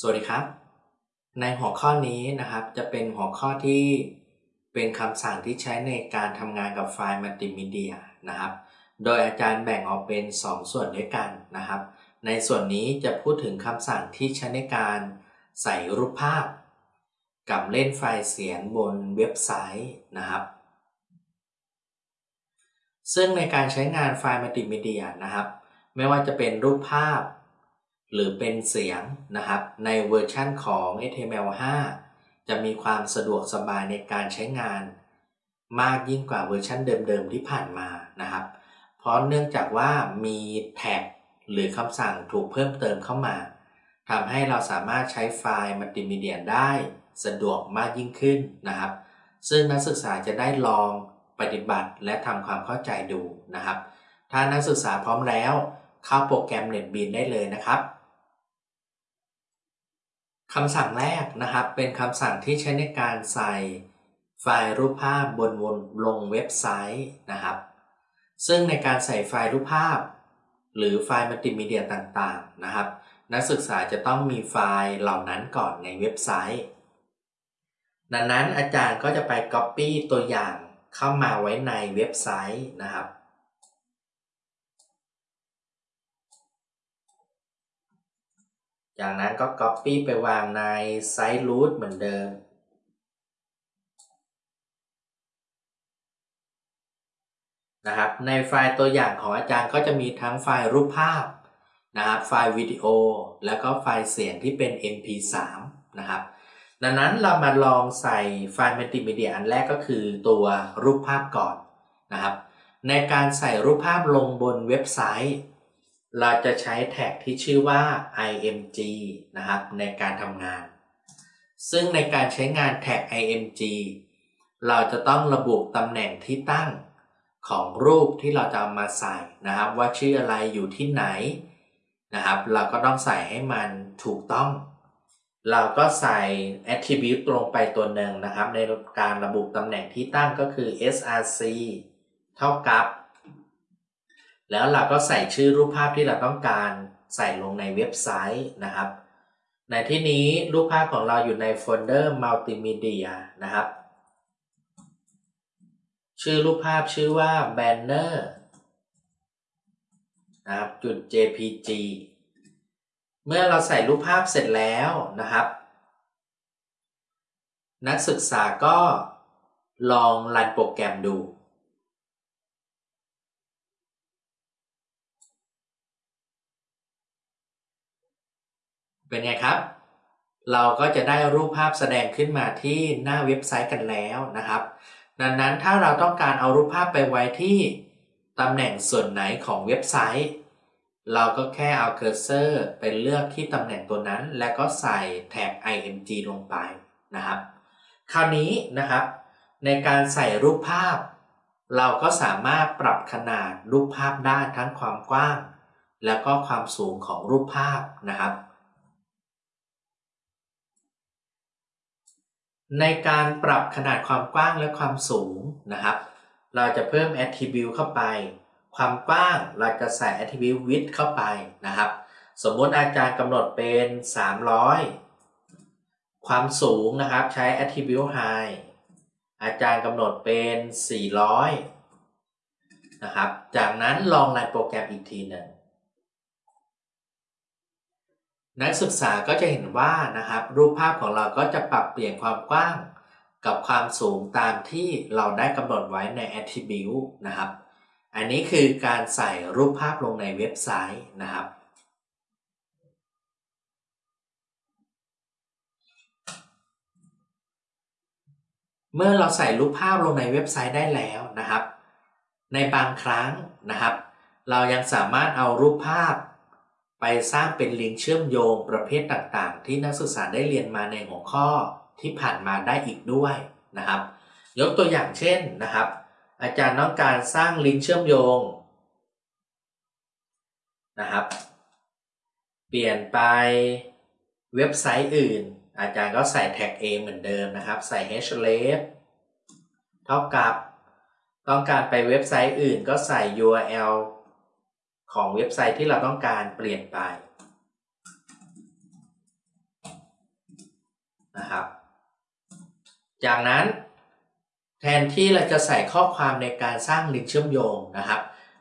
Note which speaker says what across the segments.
Speaker 1: สวัสดีครับ ในหัวข้อนี้นะครับจะเป็นหัวข้อที่เป็นคำสั่งที่ใช้ในการทำงานกับไฟล์มัลติมีเดียนะครับ โดยอาจารย์แบ่งออกเป็น 2 ส่วนด้วยกันนะครับ ในส่วนนี้จะพูดถึงคำสั่งที่ใช้ในการใส่รูปภาพ กับเล่นไฟล์เสียงบนเว็บไซต์นะครับ ซึ่งในการใช้งานไฟล์มัลติมีเดียนะครับ ไม่ว่าจะเป็นรูปภาพ หรือเป็นเสียงนะครับ ในเวอร์ชั่นของ HTML5 จะมีความสะดวกสบายในการใช้งาน มากยิ่งกว่าเวอร์ชันเดิมๆที่ผ่านมานะครับ เพราะเนื่องจากว่ามีแท็กหรือคำสั่งถูกเพิ่มเติมเข้ามาทำให้เราสามารถใช้ไฟล์มัลติมีเดียได้สะดวกมากยิ่งขึ้นนะครับ ซึ่งนักศึกษาจะได้ลองปฏิบัติและทำความเข้าใจดูนะครับ ถ้านักศึกษาพร้อมแล้ว เข้าโปรแกรม NetBeans ได้เลยนะครับ คำสั่งแรกนะครับ เป็นคำสั่งที่ใช้ในการใส่ไฟล์รูปภาพบนวนลงเว็บไซต์นะครับ ซึ่งในการใส่ไฟล์รูปภาพ หรือไฟล์มัลติมีเดียต่างๆนะครับ นักศึกษาจะต้องมีไฟล์เหล่านั้นก่อนในเว็บไซต์ ดังนั้นอาจารย์ก็จะไป Copy ตัวอย่างเข้ามาไว้ในเว็บไซต์นะครับ จากนั้นก็ Copy ไปวางในไซต์ root เหมือนเดิม นะครับ ในไฟล์ตัวอย่างของอาจารย์ก็จะมีทั้งไฟล์รูปภาพนะครับ ไฟล์วิดีโอ แล้วก็ไฟล์เสียงที่เป็น mp3 นะครับ ดังนั้นเรามาลองใส่ไฟล์มัลติมีเดียอันแรกก็คือตัวรูปภาพก่อนนะครับ ในการใส่รูปภาพลงบนเว็บไซต์ เราจะใช้แท็กที่ชื่อว่า img นะครับ ในการทำงาน ซึ่งในการใช้งานแท็ก img เราจะต้องระบุตำแหน่งที่ตั้งของรูปที่เราจะามาใส่นะครับ ว่าชื่ออะไรอยู่ที่ไหนนะครับ เราก็ต้องใส่ให้มันถูกต้อง เราก็ใส่ attribute ตรงไปตัวหนึ่งนะครับ ในการระบุตำแหน่งที่ตั้งก็คือ src เท่ากับ แล้วเราก็ใส่ชื่อรูปภาพที่เราต้องการใส่ลงในเว็บไซต์นะครับ ในที่นี้รูปภาพของเราอยู่ใน folder multimedia นะครับ ชื่อรูปภาพชื่อว่า banner นะครับจุด jpg เมื่อเราใส่รูปภาพเสร็จแล้วนะครับ นักศึกษาก็ลองรันโปรแกรมดู เป็นไงครับ เราก็จะได้รูปภาพแสดงขึ้นมาที่หน้าเว็บไซต์กันแล้วนะครับ ดังนั้นถ้าเราต้องการเอารูปภาพไปไว้ที่ตำแหน่งส่วนไหนของเว็บไซต์ เราก็แค่เอาเคอร์เซอร์ไปเลือกที่ตำแหน่งตัวนั้น แล้วก็ใส่แท็ก img ลงไปนะครับ คราวนี้นะครับ ในการใส่รูปภาพ เราก็สามารถปรับขนาดรูปภาพได้ทั้งความกว้าง แล้วก็ความสูงของรูปภาพนะครับ ในการปรับขนาดความกว้างและความสูงนะครับ เราจะเพิ่ม attribute เข้าไป ความกว้างเราจะใส่ attribute width เข้าไปนะครับ สมมติอาจารย์กำหนดเป็น 300 ความสูงนะครับใช้ attribute high อาจารย์กำหนดเป็น 400 นะครับ จากนั้นลองรันโปรแกรมอีกทีหนึ่ง นักศึกษาก็จะเห็นว่านะครับ รูปภาพของเราก็จะปรับเปลี่ยนความกว้าง กับความสูงตามที่เราได้กำหนดไว้ใน attribute นะครับ อันนี้คือการใส่รูปภาพลงในเว็บไซต์นะครับเมื่อเราใส่รูปภาพลงในเว็บไซต์ได้แล้วนะครับ ในบางครั้งนะครับ เรายังสามารถเอารูปภาพ ไปสร้างเป็นลิงก์เชื่อมโยงประเภทต่างๆ ที่นักศึกษาได้เรียนมาในหัวข้อที่ผ่านมาได้อีกด้วยนะครับ ยกตัวอย่างเช่นนะครับ อาจารย์ต้องการสร้างลิงก์เชื่อมโยงนะครับ เปลี่ยนไปเว็บไซต์อื่น อาจารย์ก็ใส่แท็ก A เหมือนเดิมนะครับ ใส่ href เท่ากับ ต้องการไปเว็บไซต์อื่นก็ใส่ url ของเว็บไซต์ที่เราต้องการเปลี่ยนไปนะครับ จากนั้นแทนที่เราจะใส่ข้อความในการสร้างลิงก์เชื่อมโยงนะครับ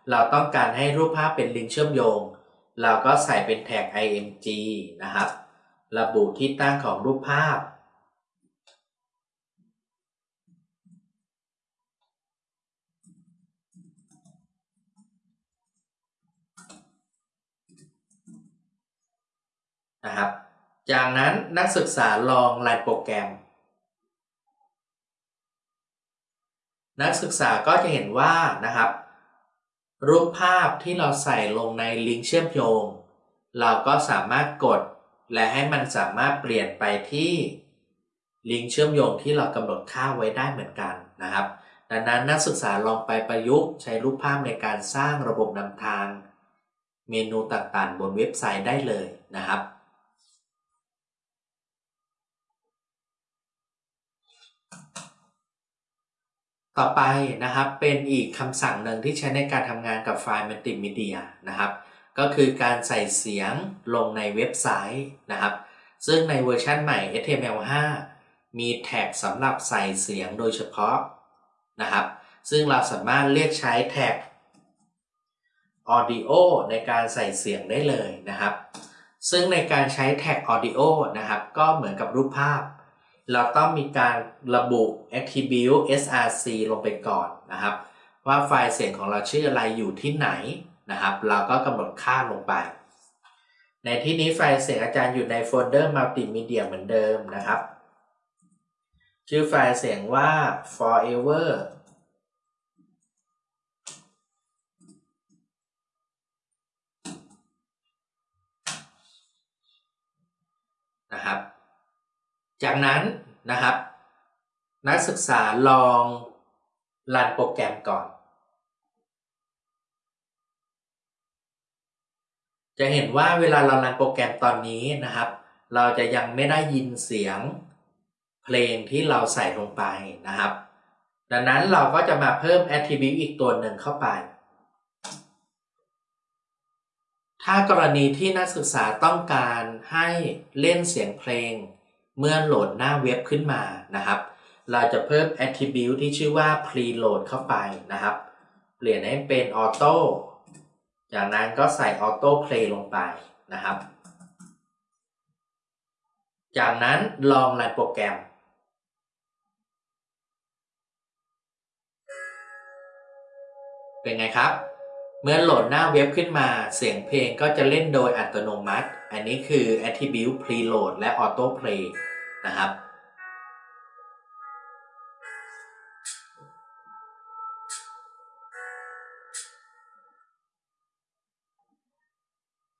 Speaker 1: เราต้องการให้รูปภาพเป็นลิงก์เชื่อมโยง เราก็ใส่เป็นแท็ก img นะครับ ระบุที่ตั้งของรูปภาพ นะครับ จากนั้นนักศึกษาลองรันโปรแกรม นักศึกษาก็จะเห็นว่านะครับ รูปภาพที่เราใส่ลงในลิงก์เชื่อมโยง เราก็สามารถกด และให้มันสามารถเปลี่ยนไปที่ลิงก์เชื่อมโยงที่เรากำหนดค่าไว้ได้เหมือนกันนะครับดังนั้นนักศึกษาลองไปประยุกต์ใช้รูปภาพในการสร้างระบบนำทาง เมนูต่างๆ บนเว็บไซต์ได้เลยนะครับ ต่อไปนะครับเป็นอีกคำสั่งหนึ่งที่ใช้ในการทำงานกับไฟล์มัลติมีเดียนะครับ ก็คือการใส่เสียงลงในเว็บไซต์นะครับ ซึ่งในเวอร์ชันใหม่ HTML5 มี tag สำหรับใส่เสียงโดยเฉพาะนะครับ ซึ่งเราสามารถเรียกใช้แท็ก Audio ในการใส่เสียงได้เลยนะครับ ซึ่งในการใช้แท็ก Audio นะครับ ก็เหมือนกับรูปภาพ เราต้องมีการระบุ attribute src ลงไปก่อนนะครับ ว่าไฟล์เสียงของเราชื่ออะไรอยู่ที่ไหนนะครับ เราก็กำหนดค่าลงไป ในที่นี้ไฟล์เสียงอาจารย์อยู่ใน folder multimedia เหมือนเดิมนะครับ ชื่อไฟล์เสียงว่า forever นะครับ จากนั้นนะครับ นักศึกษาลองรันโปรแกรมก่อน จะเห็นว่าเวลาเรารันโปรแกรมตอนนี้นะครับ เราจะยังไม่ได้ยินเสียงเพลงที่เราใส่ลงไปนะครับ ดังนั้นเราก็จะมาเพิ่ม attribute อีกตัวหนึ่งเข้าไป ถ้ากรณีที่นักศึกษาต้องการให้เล่นเสียงเพลง เมื่อโหลดหน้าเว็บขึ้นมานะครับ เราจะเพิ่ม attribute ที่ชื่อว่า preload เข้าไปนะครับ เปลี่ยนให้เป็น auto จากนั้นก็ใส่ auto play ลงไปนะครับ จากนั้นลองรันโปรแกรม เป็นไงครับ เมื่อโหลดหน้าเว็บขึ้นมา เสียงเพลงก็จะเล่นโดยอัตโนมัติ อันนี้คือ attribute preload และ auto play นะครับ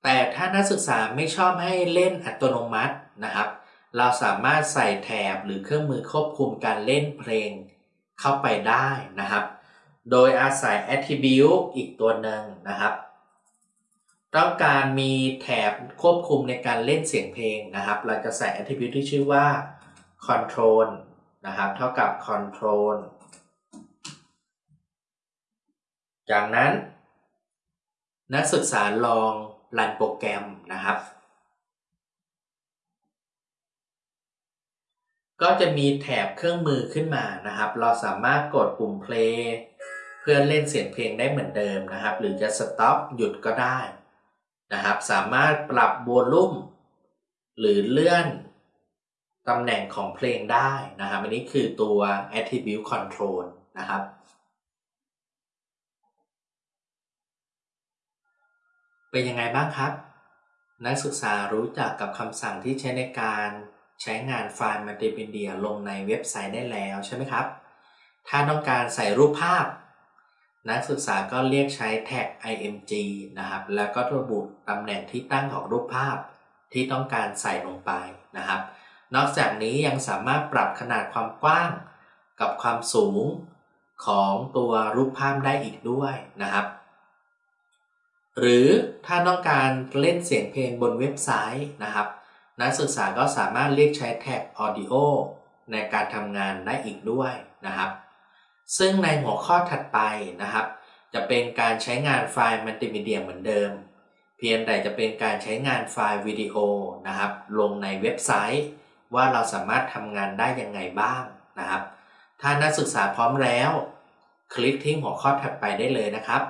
Speaker 1: แต่ถ้านักศึกษาไม่ชอบให้เล่นอัตโนมัตินะครับ เราสามารถใส่แถบหรือเครื่องมือควบคุมการเล่นเพลงเข้าไปได้นะครับ โดยอาศัย attribute อีกตัวหนึ่งนะครับ ต้องการมีแถบควบคุมในการเล่นเสียงเพลงนะครับ เราจะใส่ attribute ที่ชื่อว่า control นะครับ เท่ากับ control จากนั้น นักศึกษาลองรันโปรแกรมนะครับ ก็จะมีแถบเครื่องมือขึ้นมานะครับ เราสามารถกดปุ่ม play เพื่อเล่นเสียงเพลงได้เหมือนเดิมนะครับ หรือจะ stop หยุดก็ได้ นะครับ สามารถปรับโวลูมหรือเลื่อนตำแหน่งของเพลงได้นะครับ อันนี้คือตัว attribute control นะครับ เป็นยังไงบ้างครับ นักศึกษารู้จักกับคำสั่งที่ใช้ในการใช้งานไฟล์มัลติมีเดียลงในเว็บไซต์ได้แล้วใช่ไหมครับ ถ้าต้องการใส่รูปภาพ นักศึกษาก็เรียกใช้แท็ก img นะครับ แล้วก็ระบุตำแหน่งที่ตั้งของรูปภาพที่ต้องการใส่ลงไปนะครับ นอกจากนี้ยังสามารถปรับขนาดความกว้างกับความสูงของตัวรูปภาพได้อีกด้วยนะครับ หรือถ้าต้องการเล่นเสียงเพลงบนเว็บไซต์นะครับ นักศึกษาก็สามารถเรียกใช้แท็ก Audio ในการทำงานได้อีกด้วยนะครับ ซึ่งในหัวข้อถัดไปนะครับ จะเป็นการใช้งานไฟล์มัลติมีเดียเหมือนเดิม เพียงแต่จะเป็นการใช้งานไฟล์วิดีโอนะครับ ลงในเว็บไซต์ ว่าเราสามารถทำงานได้ยังไงบ้างนะครับ ถ้านักศึกษาพร้อมแล้ว คลิกที่หัวข้อถัดไปได้เลยนะครับ